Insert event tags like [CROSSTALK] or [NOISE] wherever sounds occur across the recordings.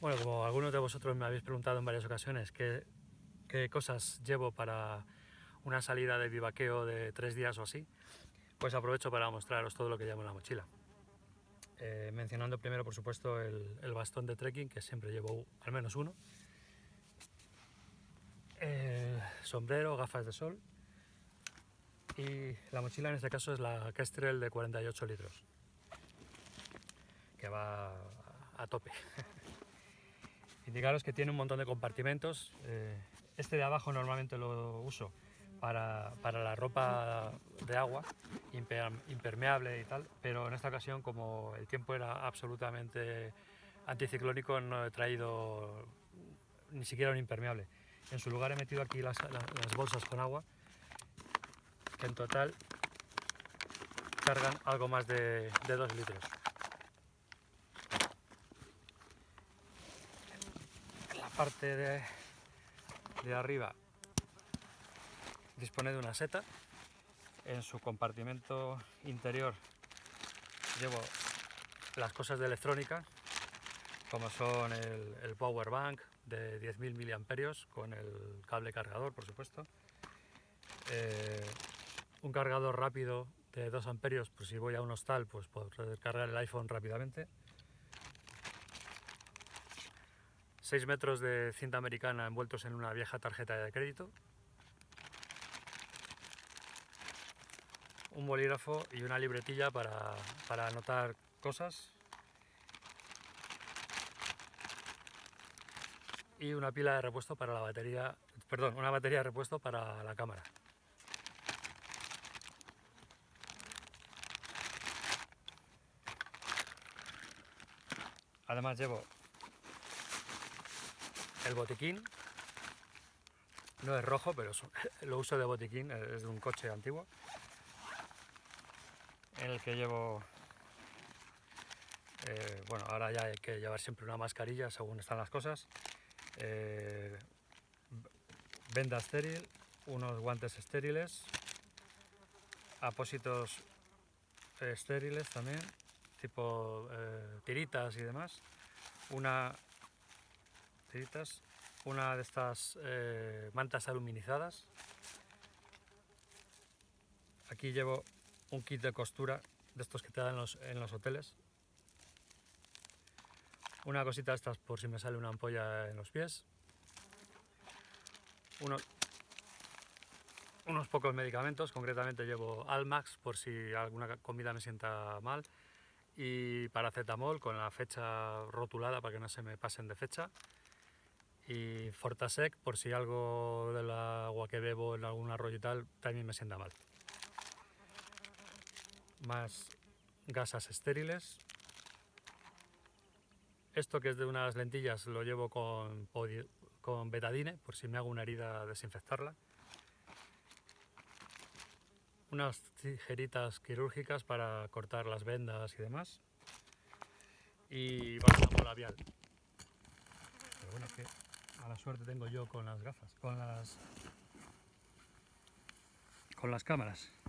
Bueno, como algunos de vosotros me habéis preguntado en varias ocasiones qué, cosas llevo para una salida de vivaqueo de tres días o así, pues aprovecho para mostraros todo lo que llevo en la mochila. Eh, mencionando primero, por supuesto, el, bastón de trekking, que siempre llevo al menos uno, sombrero, gafas de sol y la mochila en este caso es la Kestrel de 48 litros, que va a tope. Indicaros que tiene un montón de compartimentos. Eh, este de abajo normalmente lo uso para, la ropa de agua, impermeable y tal, pero en esta ocasión como el tiempo era absolutamente anticiclónico no he traído ni siquiera un impermeable. En su lugar he metido aquí las, bolsas con agua, que en total cargan algo más de, de 2 litros. En la parte de, de arriba dispone de una seta. En su compartimento interior llevo las cosas de electrónica, como son el, power bank de 10.000 miliamperios con el cable cargador, por supuesto. Eh, un cargador rápido de 2 amperios, por si voy a un hostal, pues poder cargar el iPhone rápidamente. 6 metros de cinta americana envueltos en una vieja tarjeta de crédito un bolígrafo y una libretilla para, anotar cosas y una pila de repuesto para la batería, perdón, una batería de repuesto para la cámara. Además llevo el botiquín, no es rojo, pero [LAUGHS] lo uso de botiquín, es de un coche antiguo. En el que llevo, eh, bueno, ahora ya hay que llevar siempre una mascarilla según están las cosas, eh, venda estéril, unos guantes estériles, apósitos estériles también, tipo eh, tiritas y demás, una tiritas, una de estas mantas aluminizadas, aquí llevo un kit de costura de estos que te dan en los, hoteles. Una cosita de estas por si me sale una ampolla en los pies. unos pocos medicamentos, concretamente llevo Almax por si alguna comida me sienta mal y paracetamol con la fecha rotulada para que no se me pasen de fecha y Fortasec por si algo del agua que bebo en algún arroyo y tal también me sienta mal más gasas estériles. Esto que es de unas lentillas lo llevo con, con betadine, por si me hago una herida desinfectarla. Unas tijeritas quirúrgicas para cortar las vendas y demás. Y bálsamo labial. Pero bueno, a la suerte tengo yo con las gafas, con las, con las cámaras.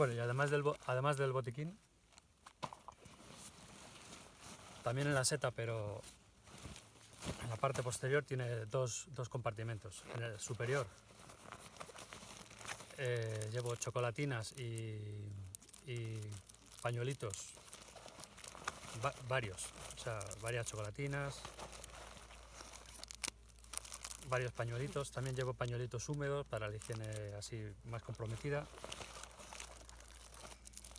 Bueno, y además del, además del botiquín, también en la seta, pero en la parte posterior tiene dos, compartimentos. En el superior eh, llevo chocolatinas y, pañuelitos, varios, o sea, varias chocolatinas, varios pañuelitos. También llevo pañuelitos húmedos para la higiene así más comprometida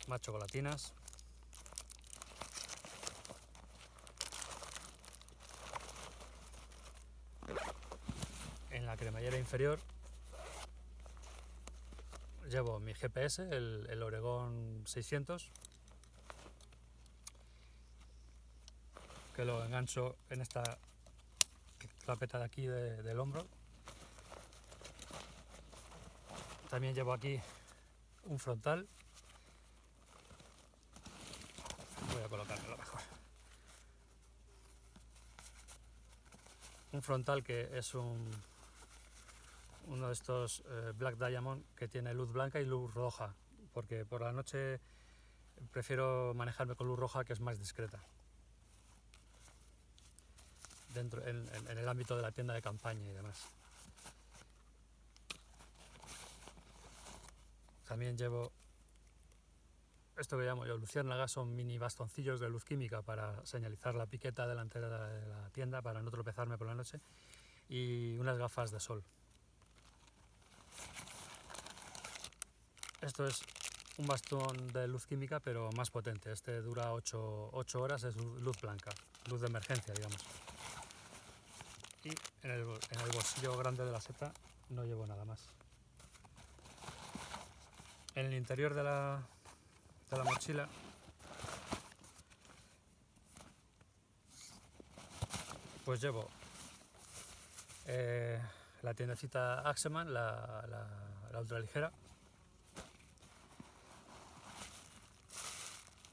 más chocolatinas. En la cremallera inferior llevo mi GPS, el, Oregon 600, que lo engancho en esta clapeta de aquí del hombro. También llevo aquí un frontal. Voy a colocármelo mejor. Un frontal que es un uno de estos eh, Black Diamond que tiene luz blanca y luz roja, porque por la noche prefiero manejarme con luz roja que es más discreta. Dentro, en, el ámbito de la tienda de campaña y demás. También llevo esto que llamo yo luciérnagas, son mini bastoncillos de luz química para señalizar la piqueta delantera de la tienda para no tropezarme por la noche y unas gafas de sol. Esto es un bastón de luz química, pero más potente. Este dura 8, horas, es luz blanca, luz de emergencia, digamos. Y en el, bolsillo grande de la seta no llevo nada más. En el interior de la, de la mochila pues llevo eh, la tiendecita Axeman, la, la, la ultraligera,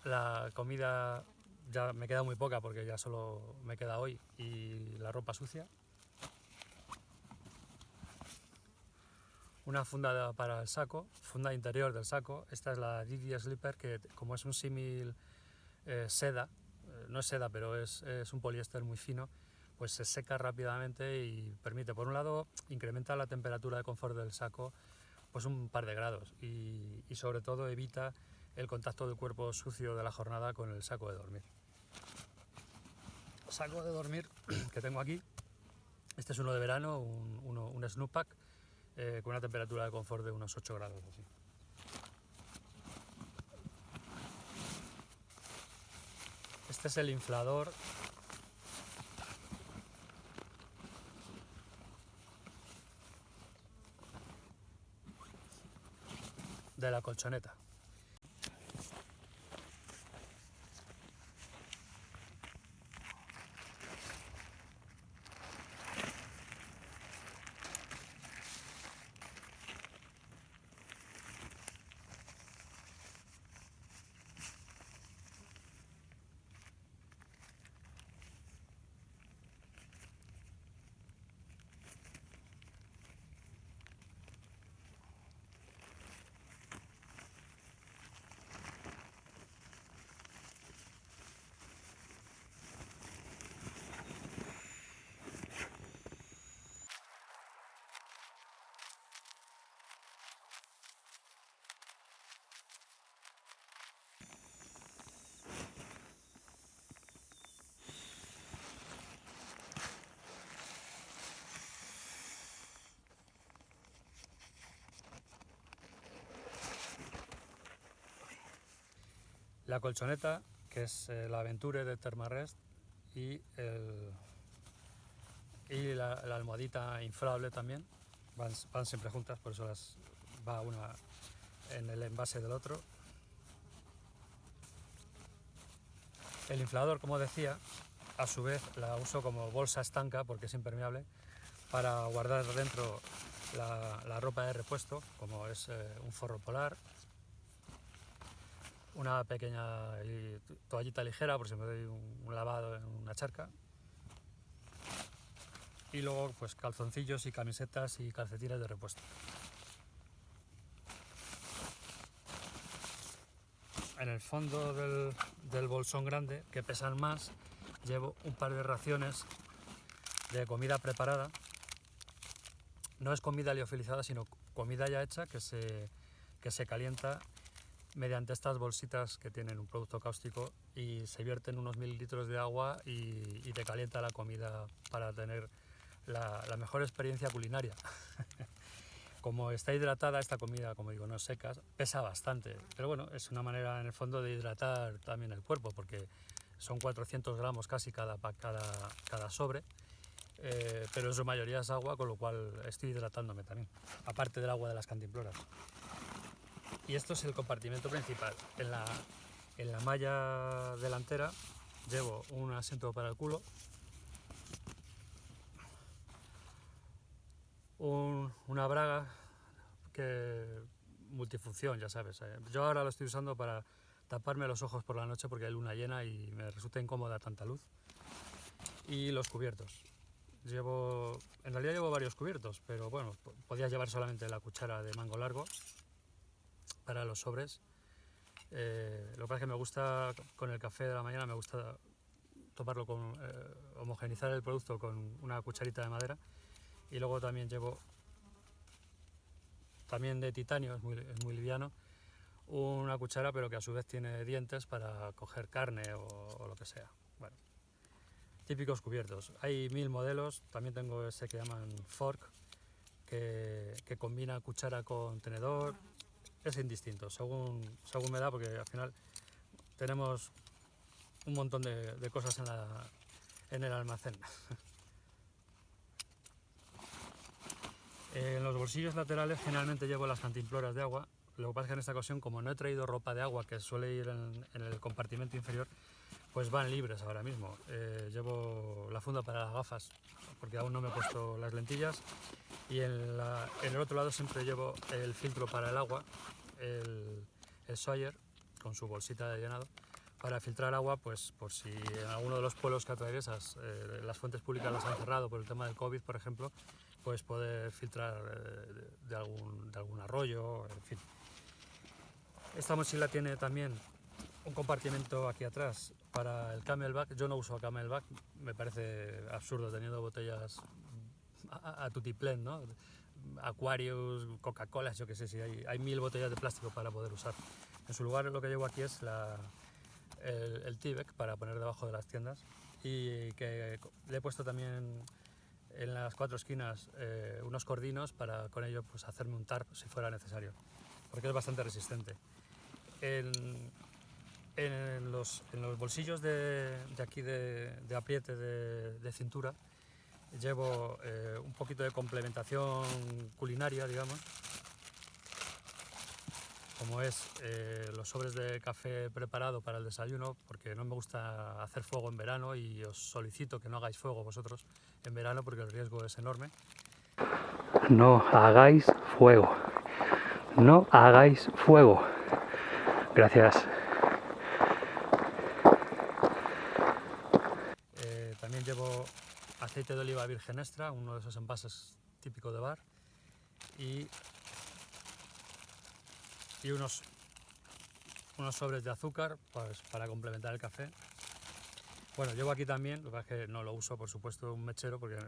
La comida ya me queda muy poca porque ya solo me queda hoy y la ropa sucia. Una funda para el saco, funda interior del saco. Esta es la Didi Slipper que como es un símil eh, seda, eh, no es seda pero es, un poliéster muy fino, pues se seca rápidamente y permite, por un lado, incrementa la temperatura de confort del saco pues un par de grados y sobre todo evita el contacto del cuerpo sucio de la jornada con el saco de dormir. Saco de dormir [CLEARS THROAT] que tengo aquí, este es uno de verano, un, uno, un Snoop Pack, eh, con una temperatura de confort de unos 8 grados. Así. Este es el inflador de la colchoneta. La colchoneta, que es eh, la Aventure de Thermarest, y, y la, almohadita inflable también, van, siempre juntas, por eso las va una en el envase del otro. El inflador, como decía, a su vez la uso como bolsa estanca porque es impermeable para guardar dentro la, ropa de repuesto, como es eh, un forro polar, una pequeña toallita ligera por si me doy un, lavado en una charca. Y luego pues calzoncillos y camisetas y calcetines de repuesto. En el fondo del, del bolsón grande, que pesan más, llevo un par de raciones de comida preparada. No es comida liofilizada, sino comida ya hecha que se, que se calienta mediante estas bolsitas que tienen un producto cáustico y se vierten unos mililitros de agua y, te calienta la comida para tener la, mejor experiencia culinaria. [LAUGHS] como está hidratada esta comida, como digo, no secas, pesa bastante, pero bueno, es una manera en el fondo de hidratar también el cuerpo porque son 400 gramos casi cada, cada, cada sobre. Eh, pero en su mayoría es agua, con lo cual estoy hidratándome también, aparte del agua de las cantimploras. Y esto es el compartimento principal. En la, en la malla delantera llevo un asiento para el culo, una braga que multifunción, ya sabes. eh. Yo ahora lo estoy usando para taparme los ojos por la noche porque hay luna llena y me resulta incómoda tanta luz. Y los cubiertos. Llevo, en realidad llevo varios cubiertos, pero bueno, po- podía llevar solamente la cuchara de mango largo para los sobres. Eh, lo que pasa es que me gusta, con el café de la mañana, me gusta tomarlo con, eh, el producto con una cucharita de madera. Y luego también llevo, también de titanio, es muy, liviano, una cuchara pero que a su vez tiene dientes para coger carne o, o lo que sea. Bueno, típicos cubiertos. Hay mil modelos, también tengo ese que llaman fork, que, que combina cuchara con tenedor. Es indistinto, según, según me da, porque al final tenemos un montón de, cosas en, el almacén. [LAUGHS] En los bolsillos laterales generalmente llevo las cantimploras de agua. Lo que pasa es que en esta ocasión, como no he traído ropa de agua que suele ir en el compartimento inferior, pues van libres ahora mismo. Eh, llevo la funda para las gafas, porque aún no me he puesto las lentillas. Y en, la- en el otro lado siempre llevo el filtro para el agua, el, el Sawyer, con su bolsita de llenado, para filtrar agua, pues por si en alguno de los pueblos que atraviesas eh, las fuentes públicas las han cerrado por el tema del COVID, por ejemplo, pues poder filtrar eh, de, algún, de algún arroyo, en fin. Esta mochila tiene también un compartimento aquí atrás para el camelback. Yo no uso camelback, me parece absurdo teniendo botellas a, a, tutiplén, ¿no? Aquarius, Coca-Cola, yo qué sé, si hay, hay mil botellas de plástico para poder usar. En su lugar lo que llevo aquí es la, el, el T-Bec para poner debajo de las tiendas y que le he puesto también en las cuatro esquinas eh, unos cordinos para con ello pues, hacerme un tarp si fuera necesario, porque es bastante resistente. En, en, los, bolsillos de, aquí de, apriete de, de cintura llevo eh, un poquito de complementación culinaria, digamos, como es eh, los sobres de café preparado para el desayuno, porque no me gusta hacer fuego en verano y os solicito que no hagáis fuego vosotros en verano porque el riesgo es enorme. No hagáis fuego. No hagáis fuego. Gracias. Eh, también llevo aceite de oliva virgen extra, uno de esos envases típico de bar, y, y unos, unos sobres de azúcar pues, para complementar el café. Bueno, llevo aquí también, lo que es que no lo uso, por supuesto, un mechero, porque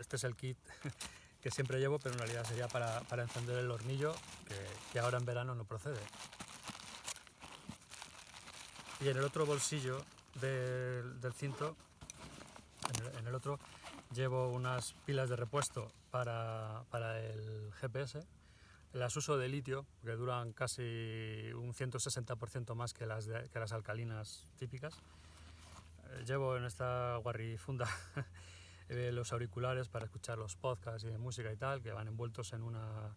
este es el kit [LAUGHS] que siempre llevo, pero en realidad sería para, para encender el hornillo, que, ahora en verano no procede. Y en el otro bolsillo del, del cinto, en el otro, llevo unas pilas de repuesto para, para el GPS. Las uso de litio, que duran casi un 160% más que las, de- que las alcalinas típicas. Eh, Llevo en esta guarrifunda [LAUGHS] eh, los auriculares para escuchar los podcasts y de música y tal, que van envueltos en una,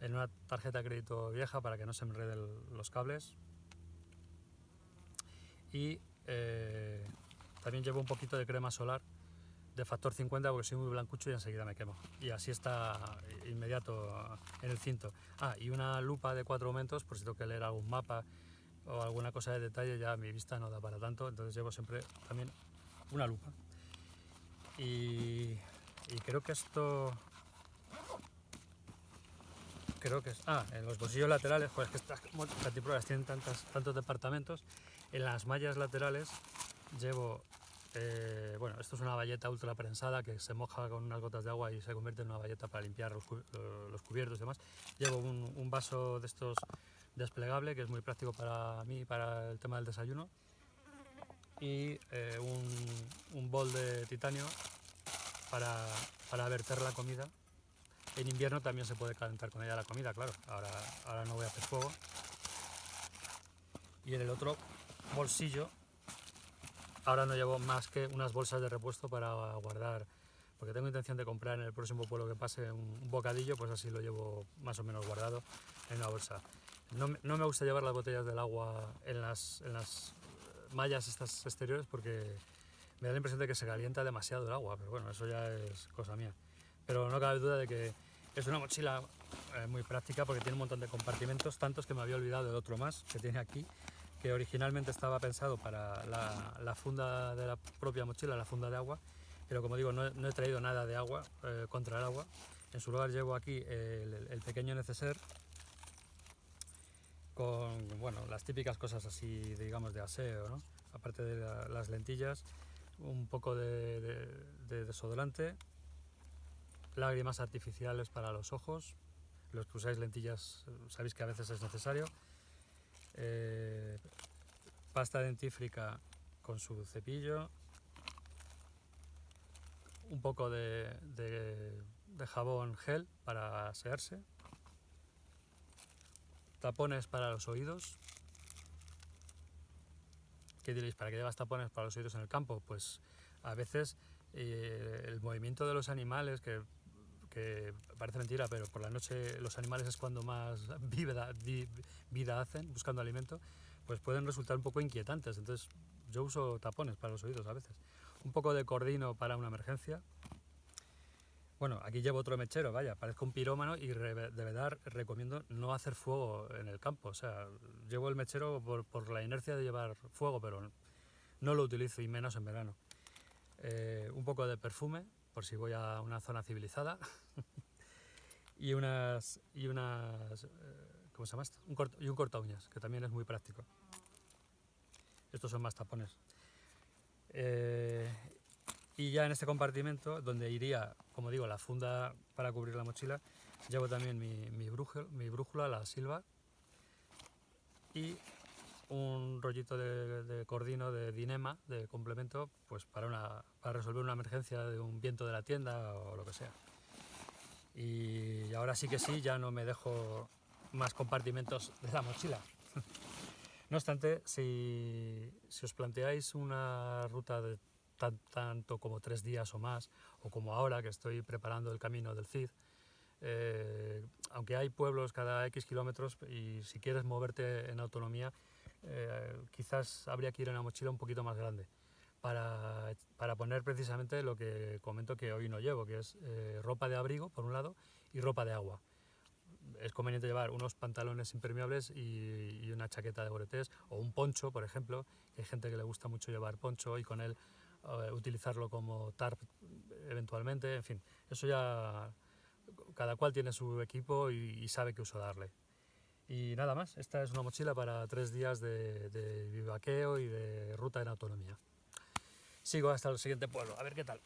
en una tarjeta de crédito vieja para que no se enreden los cables. Y eh, también llevo un poquito de crema solar de factor 50 porque soy muy blancucho y enseguida me quemo. Y así está inmediato en el cinto. Ah, y una lupa de cuatro aumentos por si tengo que leer algún mapa o alguna cosa de detalle, ya mi vista no da para tanto, entonces llevo siempre también una lupa. Y, creo que esto... Creo que. Ah, en los bolsillos laterales, pues que estas cantimploras tienen tantas, tantos departamentos. En las mallas laterales llevo eh, bueno, esto es una valleta ultra prensada que se moja con unas gotas de agua y se convierte en una valleta para limpiar eh, los cubiertos y demás. Llevo un, vaso de estos desplegable que es muy práctico para mí para el tema del desayuno. Y eh, un, un bol de titanio para, para verter la comida. En invierno también se puede calentar con ella la comida, claro. Ahora, ahora no voy a hacer fuego. Y en el otro bolsillo Ahora no llevo más que unas bolsas de repuesto para guardar, porque tengo intención de comprar en el próximo pueblo que pase un, bocadillo, pues así lo llevo más o menos guardado en una bolsa. No, no me gusta llevar las botellas del agua en las, en las mallas estas exteriores porque me da la impresión de que se calienta demasiado el agua, pero bueno, eso ya es cosa mía. Pero no cabe duda de que es una mochila eh, muy práctica porque tiene un montón de compartimentos, tantos que me había olvidado del otro más que tiene aquí, que originalmente estaba pensado para la, funda de la propia mochila, la funda de agua, pero como digo, no, he- traído nada de agua eh, contra el agua. En su lugar llevo aquí el, pequeño neceser con bueno, las típicas cosas así, digamos, de aseo, aparte de la- las lentillas, un poco de, de- de desodorante, lágrimas artificiales para los ojos, los que usáis lentillas eh, sabéis que a veces es necesario, eh, pasta dentífrica con su cepillo, un poco de, jabón gel para asearse, tapones para los oídos. ¿Qué diréis? ¿Para qué llevas tapones para los oídos en el campo? Pues a veces eh, el movimiento de los animales, que, que parece mentira, pero por la noche los animales es cuando más [LAUGHS] vida, vi- vida hacen buscando alimento, pues pueden resultar un poco inquietantes. Entonces yo uso tapones para los oídos a veces. Un poco de cordino para una emergencia. Bueno, aquí llevo otro mechero, vaya, parezco un pirómano y de verdad recomiendo no hacer fuego en el campo. O sea, llevo el mechero por, por la inercia de llevar fuego, pero no lo utilizo y menos en verano. Eh, un poco de perfume, por si voy a una zona civilizada. [LAUGHS] y unas. Y unas eh, ¿Cómo se llama esto? Un cort- y un corta uñas, que también es muy práctico. Estos son más tapones. Eh, y ya en este compartimento, donde iría, como digo, la funda para cubrir la mochila, llevo también mi, mi, brújula, mi brújula, la Silva, y un rollito de, de cordino de dinema, de complemento, pues para, resolver una emergencia de un viento de la tienda o lo que sea. Y ahora sí que sí, ya no me dejo más compartimentos de la mochila. [LAUGHS] No obstante, si, si os planteáis una ruta de tan- tanto como tres días o más, o como ahora que estoy preparando el camino del Cid, eh, aunque hay pueblos cada X kilómetros y si quieres moverte en autonomía, eh, quizás habría que ir en una mochila un poquito más grande para, para poner precisamente lo que comento que hoy no llevo, que es eh, ropa de abrigo, por un lado, y ropa de agua. Es conveniente llevar unos pantalones impermeables y, una chaqueta de boretés o un poncho, por ejemplo, hay gente que le gusta mucho llevar poncho y con él eh, utilizarlo como tarp eventualmente, en fin, eso ya cada cual tiene su equipo y, y sabe qué uso darle. Y nada más, esta es una mochila para tres días de, de vivaqueo y de ruta en autonomía. Sigo hasta el siguiente pueblo, a ver qué tal.